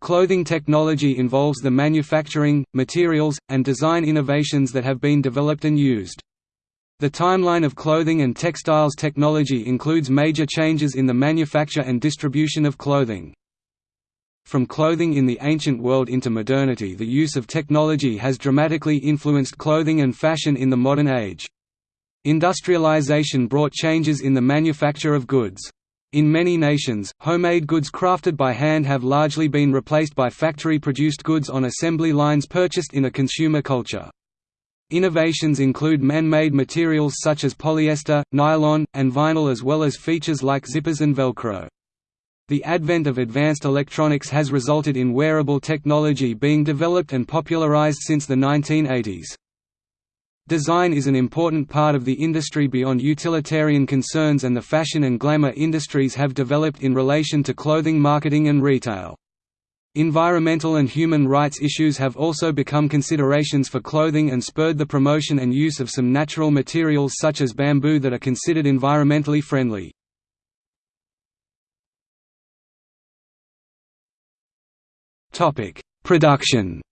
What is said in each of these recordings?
Clothing technology involves the manufacturing, materials, and design innovations that have been developed and used. The timeline of clothing and textiles technology includes major changes in the manufacture and distribution of clothing. From clothing in the ancient world into modernity the use of technology has dramatically influenced clothing and fashion in the modern age. Industrialization brought changes in the manufacture of goods. In many nations, homemade goods crafted by hand have largely been replaced by factory-produced goods on assembly lines purchased in a consumer culture. Innovations include man-made materials such as polyester, nylon, and vinyl as well as features like zippers and Velcro. The advent of advanced electronics has resulted in wearable technology being developed and popularized since the 1980s. Design is an important part of the industry beyond utilitarian concerns and the fashion and glamour industries have developed in relation to clothing marketing and retail. Environmental and human rights issues have also become considerations for clothing and spurred the promotion and use of some natural materials such as bamboo that are considered environmentally friendly. Production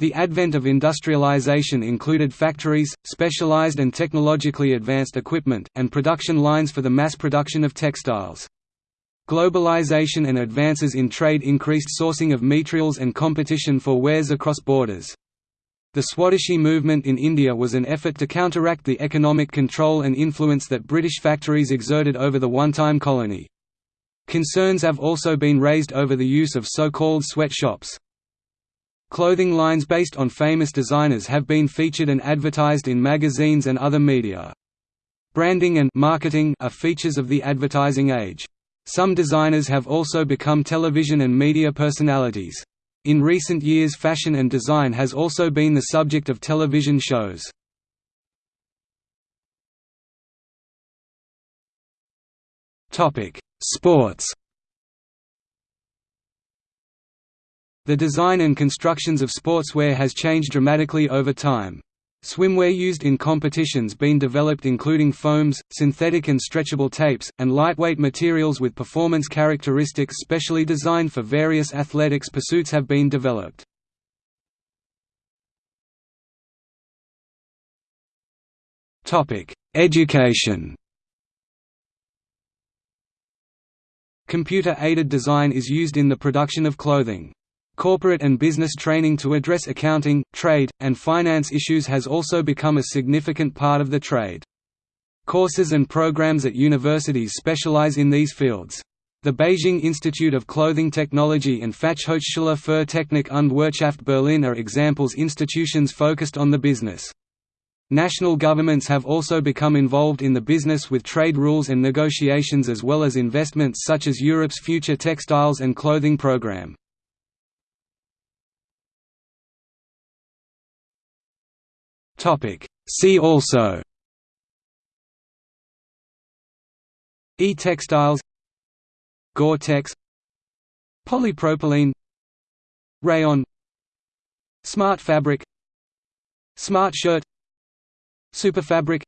The advent of industrialization included factories, specialized and technologically advanced equipment, and production lines for the mass production of textiles. Globalization and advances in trade increased sourcing of materials and competition for wares across borders. The Swadeshi movement in India was an effort to counteract the economic control and influence that British factories exerted over the one-time colony. Concerns have also been raised over the use of so-called sweatshops. Clothing lines based on famous designers have been featured and advertised in magazines and other media. Branding and marketing are features of the advertising age. Some designers have also become television and media personalities. In recent years fashion and design has also been the subject of television shows. Sports The design and constructions of sportswear has changed dramatically over time. Swimwear used in competitions been developed including foams, synthetic and stretchable tapes, and lightweight materials with performance characteristics specially designed for various athletics pursuits have been developed. Education Computer-aided design is used in the production of clothing. Corporate and business training to address accounting, trade, and finance issues has also become a significant part of the trade. Courses and programs at universities specialize in these fields. The Beijing Institute of Clothing Technology and Fachhochschule für Technik und Wirtschaft Berlin are examples institutions focused on the business. National governments have also become involved in the business with trade rules and negotiations as well as investments such as Europe's Future Textiles and Clothing Programme. Topic. See also E-textiles Gore-Tex Polypropylene Rayon Smart fabric Smart shirt Superfabric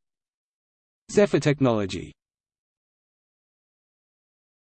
Zephyr technology